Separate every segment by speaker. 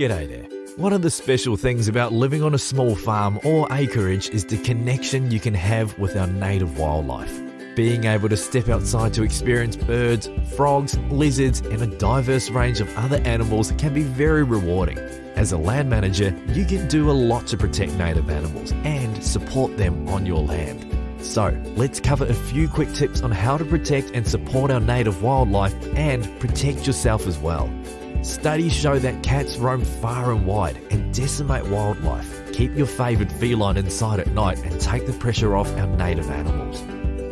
Speaker 1: G'day there. One of the special things about living on a small farm or acreage is the connection you can have with our native wildlife. Being able to step outside to experience birds, frogs, lizards, and a diverse range of other animals can be very rewarding. As a land manager, you can do a lot to protect native animals and support them on your land. So, let's cover a few quick tips on how to protect and support our native wildlife and protect yourself as well. Studies show that cats roam far and wide and decimate wildlife. Keep your favoured feline inside at night and take the pressure off our native animals.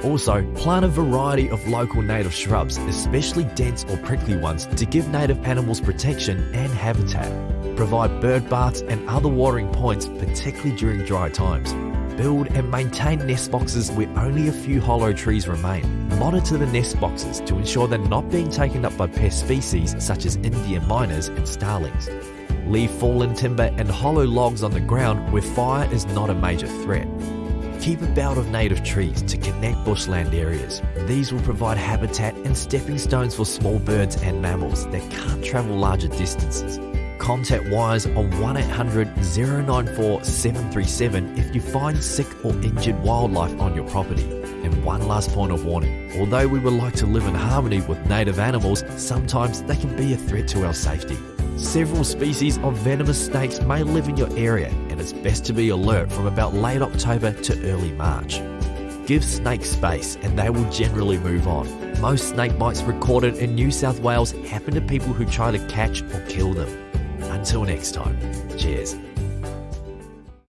Speaker 1: Also, plant a variety of local native shrubs, especially dense or prickly ones, to give native animals protection and habitat. Provide bird baths and other watering points, particularly during dry times build and maintain nest boxes where only a few hollow trees remain. Monitor the nest boxes to ensure they're not being taken up by pest species such as Indian mynas and starlings. Leave fallen timber and hollow logs on the ground where fire is not a major threat. Keep a belt of native trees to connect bushland areas. These will provide habitat and stepping stones for small birds and mammals that can't travel larger distances contact Wires on 1800 094 737 if you find sick or injured wildlife on your property. And one last point of warning although we would like to live in harmony with native animals, sometimes they can be a threat to our safety. Several species of venomous snakes may live in your area, and it's best to be alert from about late October to early March. Give snakes space and they will generally move on. Most snake bites recorded in New South Wales happen to people who try to catch or kill them. Until next time, cheers.